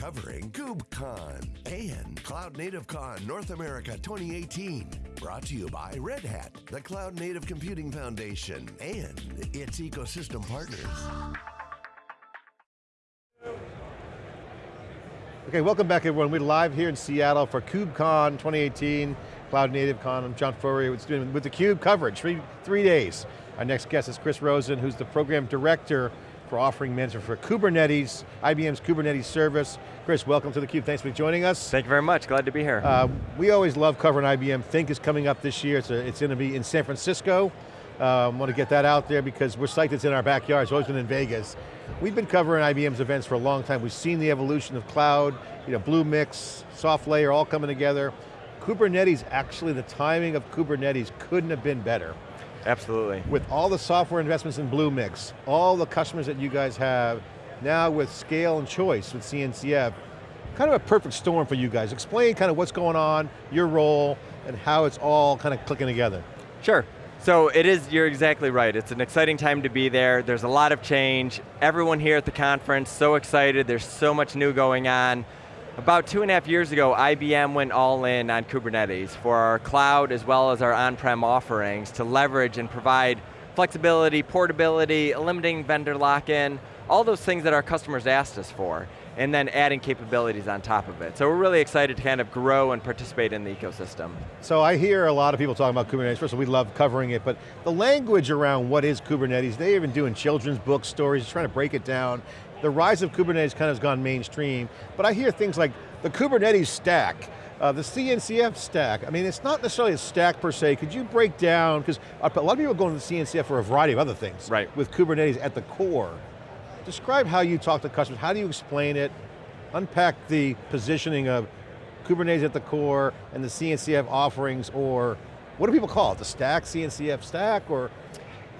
covering KubeCon and Cloud Native Con North America 2018. Brought to you by Red Hat, the Cloud Native Computing Foundation, and its ecosystem partners. Okay, welcome back everyone. We're live here in Seattle for KubeCon 2018, Cloud Native Con. I'm John Furrier with, with the Cube coverage, three, three days. Our next guest is Chris Rosen, who's the Program Director for offering management for Kubernetes, IBM's Kubernetes service. Chris, welcome to theCUBE, thanks for joining us. Thank you very much, glad to be here. Uh, we always love covering IBM. Think is coming up this year, it's, a, it's going to be in San Francisco. I um, want to get that out there because we're psyched it's in our backyard, it's always been in Vegas. We've been covering IBM's events for a long time. We've seen the evolution of cloud, you know, Bluemix, SoftLayer, all coming together. Kubernetes, actually the timing of Kubernetes couldn't have been better. Absolutely. With all the software investments in Bluemix, all the customers that you guys have, now with scale and choice with CNCF, kind of a perfect storm for you guys. Explain kind of what's going on, your role, and how it's all kind of clicking together. Sure. So it is, you're exactly right. It's an exciting time to be there. There's a lot of change. Everyone here at the conference, so excited. There's so much new going on. About two and a half years ago, IBM went all in on Kubernetes for our cloud as well as our on-prem offerings to leverage and provide flexibility, portability, eliminating vendor lock-in, all those things that our customers asked us for, and then adding capabilities on top of it. So we're really excited to kind of grow and participate in the ecosystem. So I hear a lot of people talking about Kubernetes. First of all, we love covering it, but the language around what is Kubernetes, they even doing children's book stories, trying to break it down the rise of Kubernetes kind of has gone mainstream, but I hear things like the Kubernetes stack, uh, the CNCF stack. I mean, it's not necessarily a stack per se. Could you break down, because a lot of people go into the CNCF for a variety of other things. Right. With Kubernetes at the core. Describe how you talk to customers, how do you explain it? Unpack the positioning of Kubernetes at the core and the CNCF offerings, or what do people call it? The stack, CNCF stack, or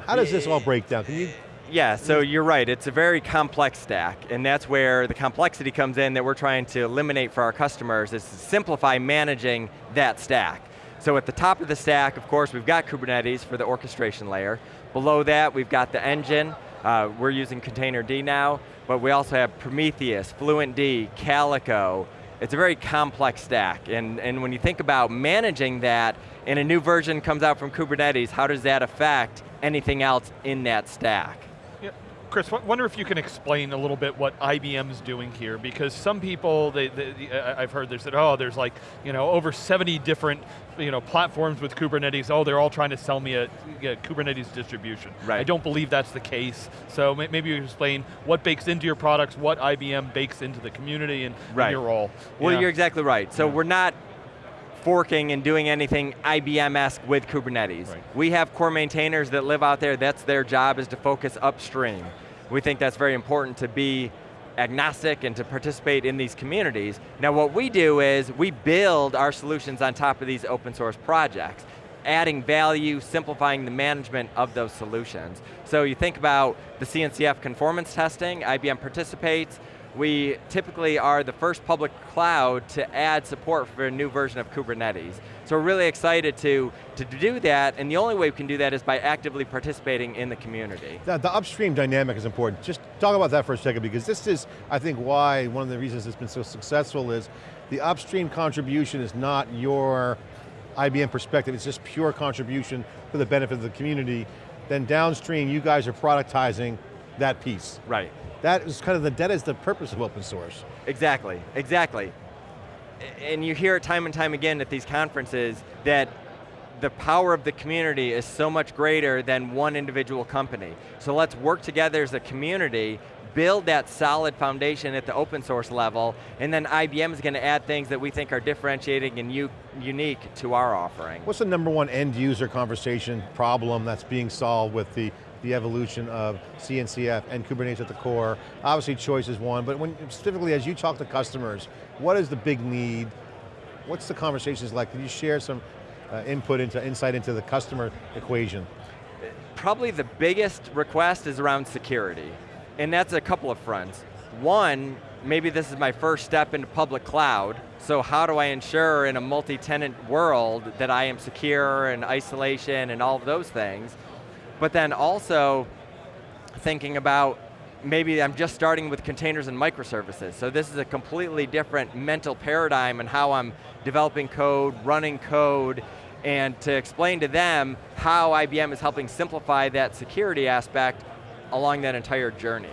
how does this all break down? Can you yeah, so you're right, it's a very complex stack, and that's where the complexity comes in that we're trying to eliminate for our customers, is to simplify managing that stack. So at the top of the stack, of course, we've got Kubernetes for the orchestration layer. Below that, we've got the engine. Uh, we're using Containerd now, but we also have Prometheus, FluentD, Calico. It's a very complex stack, and, and when you think about managing that, and a new version comes out from Kubernetes, how does that affect anything else in that stack? Chris, wonder if you can explain a little bit what IBM's doing here, because some people, they, they, I've heard they said, oh, there's like, you know, over 70 different, you know, platforms with Kubernetes. Oh, they're all trying to sell me a, a Kubernetes distribution. Right. I don't believe that's the case. So maybe you can explain what bakes into your products, what IBM bakes into the community, and, right. and your role. Well, yeah. you're exactly right. So yeah. we're not forking and doing anything IBM-esque with Kubernetes. Right. We have core maintainers that live out there, that's their job is to focus upstream. We think that's very important to be agnostic and to participate in these communities. Now what we do is we build our solutions on top of these open source projects adding value, simplifying the management of those solutions. So you think about the CNCF conformance testing, IBM participates, we typically are the first public cloud to add support for a new version of Kubernetes. So we're really excited to, to do that, and the only way we can do that is by actively participating in the community. The, the upstream dynamic is important. Just talk about that for a second, because this is, I think, why one of the reasons it's been so successful is the upstream contribution is not your IBM perspective, it's just pure contribution for the benefit of the community. Then downstream, you guys are productizing that piece. Right. That is kind of the, that is the purpose of open source. Exactly, exactly. And you hear it time and time again at these conferences that the power of the community is so much greater than one individual company. So let's work together as a community, build that solid foundation at the open source level, and then IBM is going to add things that we think are differentiating and unique to our offering. What's the number one end user conversation problem that's being solved with the the evolution of CNCF and Kubernetes at the core. Obviously choice is one, but when specifically as you talk to customers, what is the big need? What's the conversations like? Can you share some uh, input into, insight into the customer equation? Probably the biggest request is around security. And that's a couple of fronts. One, maybe this is my first step into public cloud, so how do I ensure in a multi-tenant world that I am secure and isolation and all of those things? But then also thinking about maybe I'm just starting with containers and microservices. So this is a completely different mental paradigm and how I'm developing code, running code, and to explain to them how IBM is helping simplify that security aspect along that entire journey.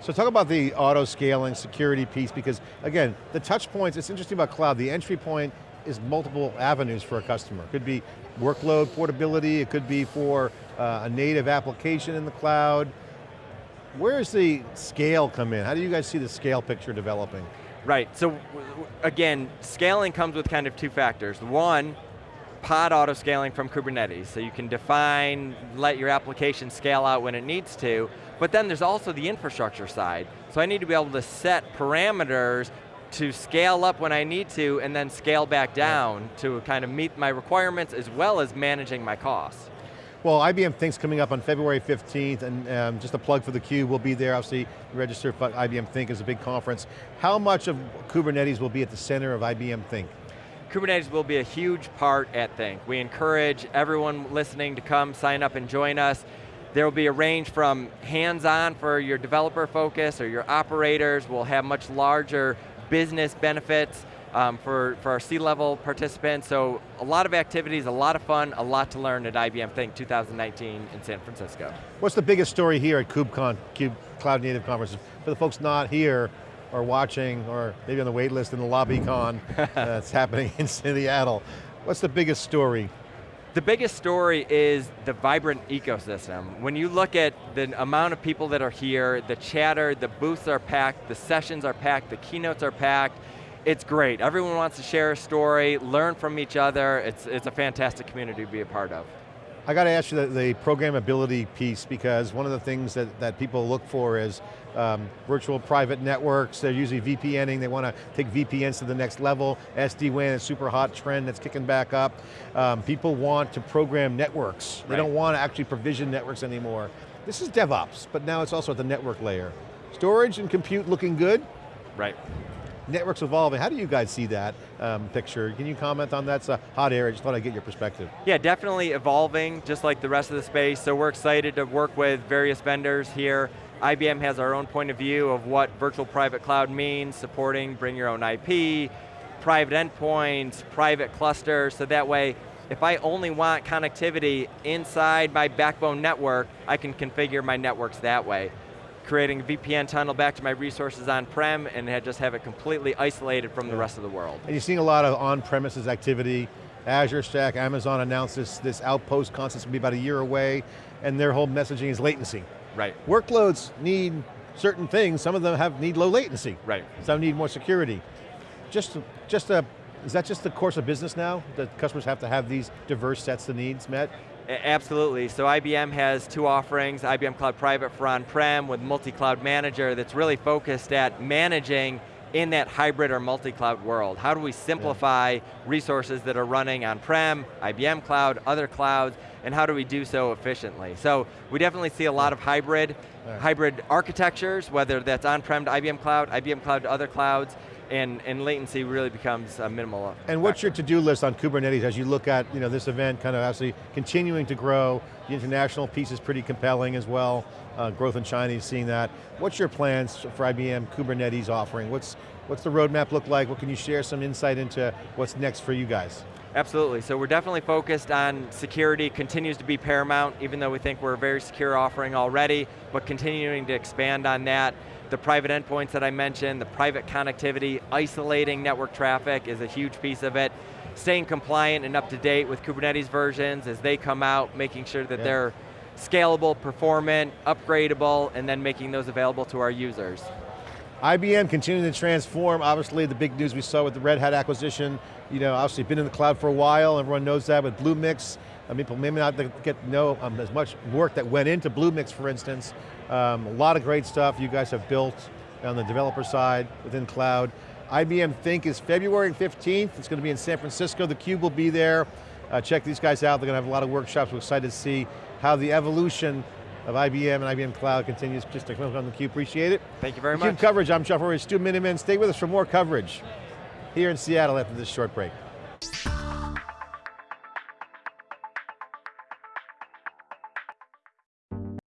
So talk about the auto scaling security piece because again, the touch points, it's interesting about cloud, the entry point is multiple avenues for a customer. It could be workload portability, it could be for uh, a native application in the cloud. Where does the scale come in? How do you guys see the scale picture developing? Right, so again, scaling comes with kind of two factors. One, pod auto scaling from Kubernetes. So you can define, let your application scale out when it needs to, but then there's also the infrastructure side. So I need to be able to set parameters to scale up when I need to and then scale back down yeah. to kind of meet my requirements as well as managing my costs. Well, IBM Think's coming up on February 15th, and um, just a plug for the theCUBE, we'll be there, obviously, register for IBM Think is a big conference. How much of Kubernetes will be at the center of IBM Think? Kubernetes will be a huge part at Think. We encourage everyone listening to come, sign up and join us. There will be a range from hands-on for your developer focus or your operators. We'll have much larger business benefits um, for, for our C-level participants. So a lot of activities, a lot of fun, a lot to learn at IBM Think 2019 in San Francisco. What's the biggest story here at KubeCon, Cube Cloud Native Conference? For the folks not here, or watching, or maybe on the wait list in the lobby con that's happening in Seattle. What's the biggest story? The biggest story is the vibrant ecosystem. When you look at the amount of people that are here, the chatter, the booths are packed, the sessions are packed, the keynotes are packed, it's great. Everyone wants to share a story, learn from each other. It's, it's a fantastic community to be a part of. I got to ask you the, the, programmability piece because one of the things that, that people look for is um, virtual private networks, they're usually VPNing, they want to take VPNs to the next level, SD-WAN is a super hot trend that's kicking back up. Um, people want to program networks. They right. don't want to actually provision networks anymore. This is DevOps, but now it's also at the network layer. Storage and compute looking good. Right networks evolving. How do you guys see that um, picture? Can you comment on that? It's a hot area, i just thought I'd get your perspective. Yeah, definitely evolving, just like the rest of the space. So we're excited to work with various vendors here. IBM has our own point of view of what virtual private cloud means, supporting bring your own IP, private endpoints, private clusters, so that way, if I only want connectivity inside my backbone network, I can configure my networks that way creating a VPN tunnel back to my resources on-prem and just have it completely isolated from yeah. the rest of the world. And you're seeing a lot of on-premises activity. Azure Stack, Amazon announced this, this Outpost concept will be about a year away, and their whole messaging is latency. Right. Workloads need certain things, some of them have need low latency. Right. Some need more security. Just, just a, is that just the course of business now? That customers have to have these diverse sets of needs met? Absolutely, so IBM has two offerings, IBM Cloud Private for on-prem with multi-cloud manager that's really focused at managing in that hybrid or multi-cloud world. How do we simplify yeah. resources that are running on-prem, IBM Cloud, other clouds, and how do we do so efficiently? So we definitely see a lot of hybrid, yeah. hybrid architectures, whether that's on-prem to IBM Cloud, IBM Cloud to other clouds, and, and latency really becomes a minimal And what's your to-do list on Kubernetes as you look at you know, this event kind of actually continuing to grow, the international piece is pretty compelling as well, uh, growth in China, is seeing that. What's your plans for IBM Kubernetes offering? What's, what's the roadmap look like? What can you share some insight into what's next for you guys? Absolutely, so we're definitely focused on security, continues to be paramount, even though we think we're a very secure offering already, but continuing to expand on that the private endpoints that I mentioned, the private connectivity, isolating network traffic is a huge piece of it. Staying compliant and up to date with Kubernetes versions as they come out, making sure that yeah. they're scalable, performant, upgradable, and then making those available to our users. IBM continuing to transform, obviously the big news we saw with the Red Hat acquisition, you know, obviously been in the cloud for a while, everyone knows that with Bluemix, I mean, people may not get know um, as much work that went into Bluemix, for instance. Um, a lot of great stuff you guys have built on the developer side within cloud. IBM Think is February 15th. It's going to be in San Francisco. The Cube will be there. Uh, check these guys out. They're going to have a lot of workshops. We're excited to see how the evolution of IBM and IBM Cloud continues. Just to come on the Cube, appreciate it. Thank you very the much. Cube coverage, I'm Jeff Stu Miniman. Stay with us for more coverage here in Seattle after this short break.